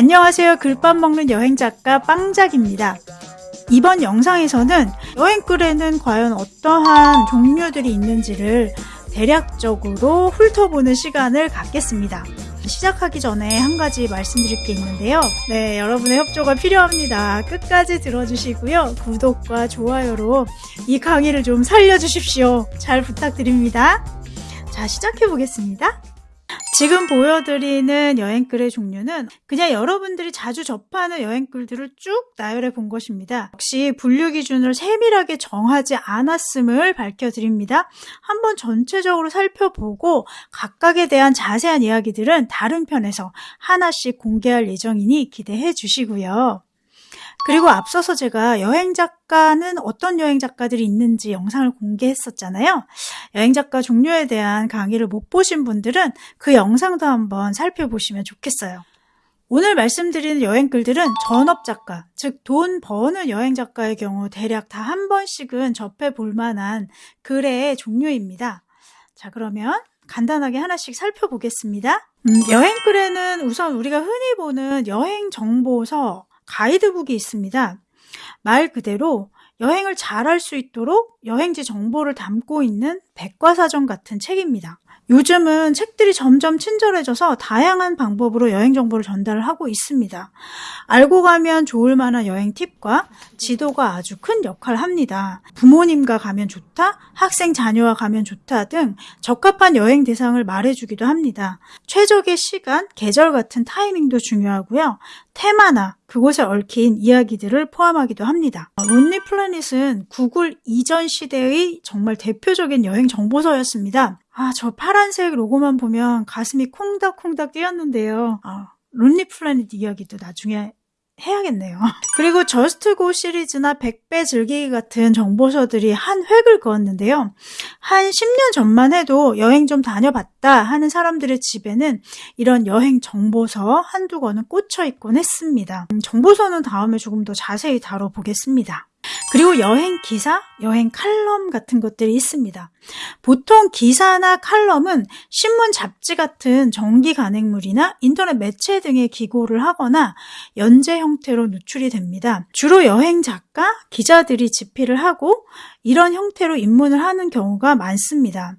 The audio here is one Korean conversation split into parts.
안녕하세요. 글밥 먹는 여행 작가 빵작입니다. 이번 영상에서는 여행글에는 과연 어떠한 종류들이 있는지를 대략적으로 훑어보는 시간을 갖겠습니다. 시작하기 전에 한 가지 말씀드릴 게 있는데요. 네, 여러분의 협조가 필요합니다. 끝까지 들어주시고요. 구독과 좋아요로 이 강의를 좀 살려주십시오. 잘 부탁드립니다. 자, 시작해 보겠습니다. 지금 보여드리는 여행글의 종류는 그냥 여러분들이 자주 접하는 여행글들을 쭉 나열해 본 것입니다. 역시 분류 기준을 세밀하게 정하지 않았음을 밝혀드립니다. 한번 전체적으로 살펴보고 각각에 대한 자세한 이야기들은 다른 편에서 하나씩 공개할 예정이니 기대해 주시고요. 그리고 앞서서 제가 여행 작가는 어떤 여행 작가들이 있는지 영상을 공개했었잖아요. 여행 작가 종류에 대한 강의를 못 보신 분들은 그 영상도 한번 살펴보시면 좋겠어요. 오늘 말씀드리는 여행글들은 전업 작가, 즉 돈 버는 여행 작가의 경우 대략 다 한 번씩은 접해 볼 만한 글의 종류입니다. 자, 그러면 간단하게 하나씩 살펴보겠습니다. 음, 여행글에는 우선 우리가 흔히 보는 여행 정보서, 가이드북이 있습니다. 말 그대로 여행을 잘할 수 있도록 여행지 정보를 담고 있는 백과사전 같은 책입니다. 요즘은 책들이 점점 친절해져서 다양한 방법으로 여행 정보를 전달을 하고 있습니다. 알고 가면 좋을 만한 여행 팁과 지도가 아주 큰 역할을 합니다. 부모님과 가면 좋다, 학생 자녀와 가면 좋다 등 적합한 여행 대상을 말해주기도 합니다. 최적의 시간, 계절 같은 타이밍도 중요하고요. 테마나 그곳에 얽힌 이야기들을 포함하기도 합니다. 론리 플래닛은 구글 이전 시대의 정말 대표적인 여행 정보서였습니다. 아, 저 파란색 로고만 보면 가슴이 콩닥콩닥 뛰었는데요. 아, 론리 플래닛 이야기도 나중에 해야겠네요. 그리고 저스트고 시리즈나 100배 즐기기 같은 정보서들이 한 획을 그었는데요. 한 10년 전만 해도 여행 좀 다녀봤다 하는 사람들의 집에는 이런 여행 정보서 한두 권은 꽂혀 있곤 했습니다. 음, 정보서는 다음에 조금 더 자세히 다뤄보겠습니다. 그리고 여행 기사, 여행 칼럼 같은 것들이 있습니다. 보통 기사나 칼럼은 신문, 잡지 같은 정기 간행물이나 인터넷 매체 등에 기고를 하거나 연재 형태로 누출이 됩니다. 주로 여행 작가, 기자들이 집필을 하고 이런 형태로 입문을 하는 경우가 많습니다.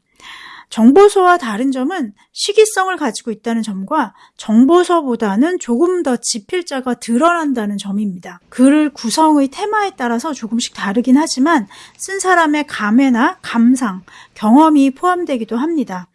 정보서와 다른 점은 시기성을 가지고 있다는 점과 정보서보다는 조금 더 지필자가 드러난다는 점입니다. 글 구성의 테마에 따라서 조금씩 다르긴 하지만 쓴 사람의 감회나 감상, 경험이 포함되기도 합니다.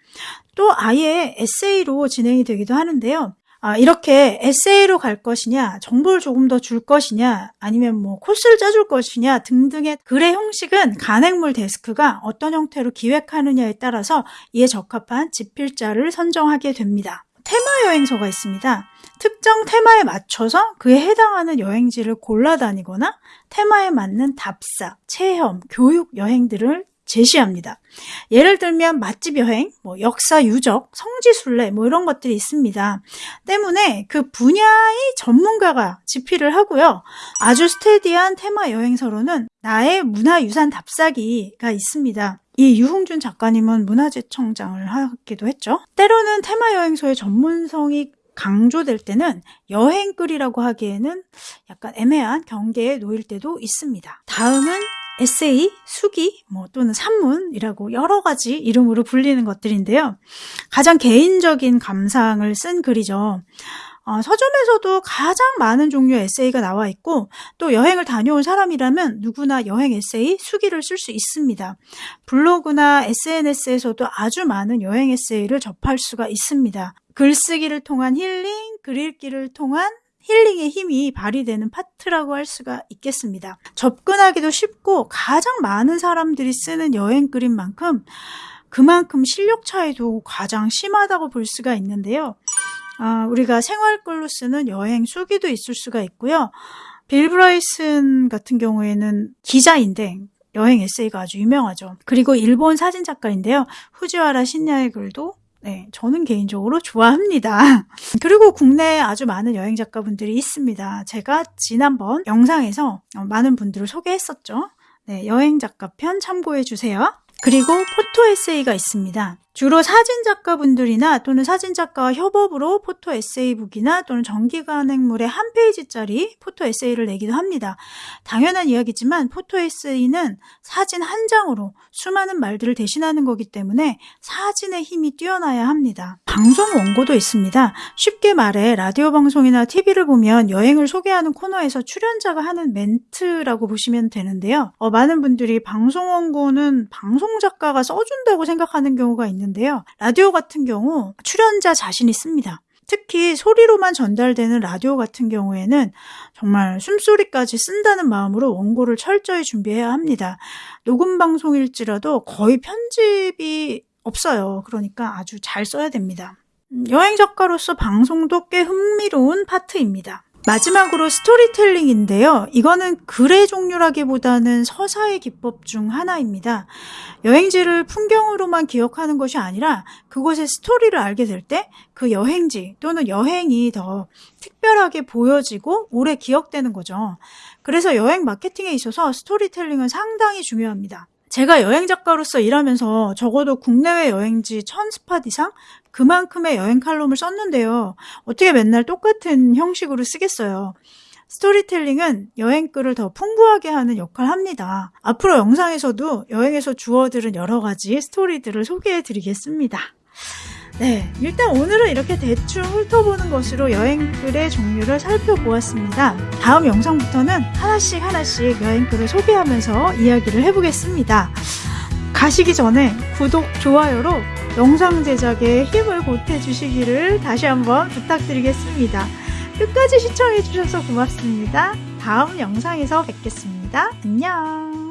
또 아예 에세이로 진행이 되기도 하는데요. 아, 이렇게 에세이로 갈 것이냐, 정보를 조금 더 줄 것이냐, 아니면 뭐 코스를 짜줄 것이냐 등등의 글의 형식은 간행물 데스크가 어떤 형태로 기획하느냐에 따라서 이에 적합한 집필자를 선정하게 됩니다. 테마 여행서가 있습니다. 특정 테마에 맞춰서 그에 해당하는 여행지를 골라 다니거나 테마에 맞는 답사, 체험, 교육 여행들을 제시합니다. 예를 들면 맛집 여행, 뭐 역사 유적, 성지 순례 뭐 이런 것들이 있습니다. 때문에 그 분야의 전문가가 집필을 하고요. 아주 스테디한 테마 여행서로는 나의 문화유산 답사기가 있습니다. 이 유흥준 작가님은 문화재청장을 하기도 했죠. 때로는 테마 여행서의 전문성이 강조될 때는 여행글이라고 하기에는 약간 애매한 경계에 놓일 때도 있습니다. 다음은 에세이, 수기, 뭐 또는 산문이라고 여러 가지 이름으로 불리는 것들인데요. 가장 개인적인 감상을 쓴 글이죠. 어, 서점에서도 가장 많은 종류의 에세이가 나와 있고 또 여행을 다녀온 사람이라면 누구나 여행 에세이, 수기를 쓸 수 있습니다. 블로그나 SNS에서도 아주 많은 여행 에세이를 접할 수가 있습니다. 글쓰기를 통한 힐링, 글 읽기를 통한 힐링의 힘이 발휘되는 파트라고 할 수가 있겠습니다. 접근하기도 쉽고 가장 많은 사람들이 쓰는 여행 글인 만큼 그만큼 실력 차이도 가장 심하다고 볼 수가 있는데요. 아, 우리가 생활글로 쓰는 여행 수기도 있을 수가 있고요. 빌 브라이슨 같은 경우에는 기자인데 여행 에세이가 아주 유명하죠. 그리고 일본 사진 작가인데요. 후지와라 신야의 글도 네, 저는 개인적으로 좋아합니다. 그리고 국내에 아주 많은 여행 작가분들이 있습니다. 제가 지난번 영상에서 많은 분들을 소개했었죠. 네, 여행 작가 편 참고해 주세요. 그리고 포토 에세이가 있습니다. 주로 사진 작가분들이나 또는 사진 작가와 협업으로 포토 에세이북이나 또는 정기간행물의 한 페이지짜리 포토 에세이를 내기도 합니다. 당연한 이야기지만 포토 에세이는 사진 한 장으로 수많은 말들을 대신하는 거기 때문에 사진의 힘이 뛰어나야 합니다. 방송 원고도 있습니다. 쉽게 말해 라디오 방송이나 TV를 보면 여행을 소개하는 코너에서 출연자가 하는 멘트라고 보시면 되는데요. 어, 많은 분들이 방송 원고는 방송 작가가 써준다고 생각하는 경우가 있는데 요. 라디오 같은 경우 출연자 자신이 씁니다. 특히 소리로만 전달되는 라디오 같은 경우에는 정말 숨소리까지 쓴다는 마음으로 원고를 철저히 준비해야 합니다. 녹음 방송일지라도 거의 편집이 없어요. 그러니까 아주 잘 써야 됩니다. 음, 여행 작가로서 방송도 꽤 흥미로운 파트입니다. 마지막으로 스토리텔링인데요. 이거는 글의 종류라기보다는 서사의 기법 중 하나입니다. 여행지를 풍경으로만 기억하는 것이 아니라 그곳의 스토리를 알게 될 때 그 여행지 또는 여행이 더 특별하게 보여지고 오래 기억되는 거죠. 그래서 여행 마케팅에 있어서 스토리텔링은 상당히 중요합니다. 제가 여행 작가로서 일하면서 적어도 국내외 여행지 1000스팟 이상 그만큼의 여행 칼럼을 썼는데요. 어떻게 맨날 똑같은 형식으로 쓰겠어요. 스토리텔링은 여행글을 더 풍부하게 하는 역할을 합니다. 앞으로 영상에서도 여행에서 주워들은 여러 가지 스토리들을 소개해 드리겠습니다. 네, 일단 오늘은 이렇게 대충 훑어보는 것으로 여행글의 종류를 살펴보았습니다. 다음 영상부터는 하나씩 하나씩 여행글을 소개하면서 이야기를 해보겠습니다. 가시기 전에 구독, 좋아요로 영상 제작에 힘을 보태주시기를 다시 한번 부탁드리겠습니다. 끝까지 시청해주셔서 고맙습니다. 다음 영상에서 뵙겠습니다. 안녕!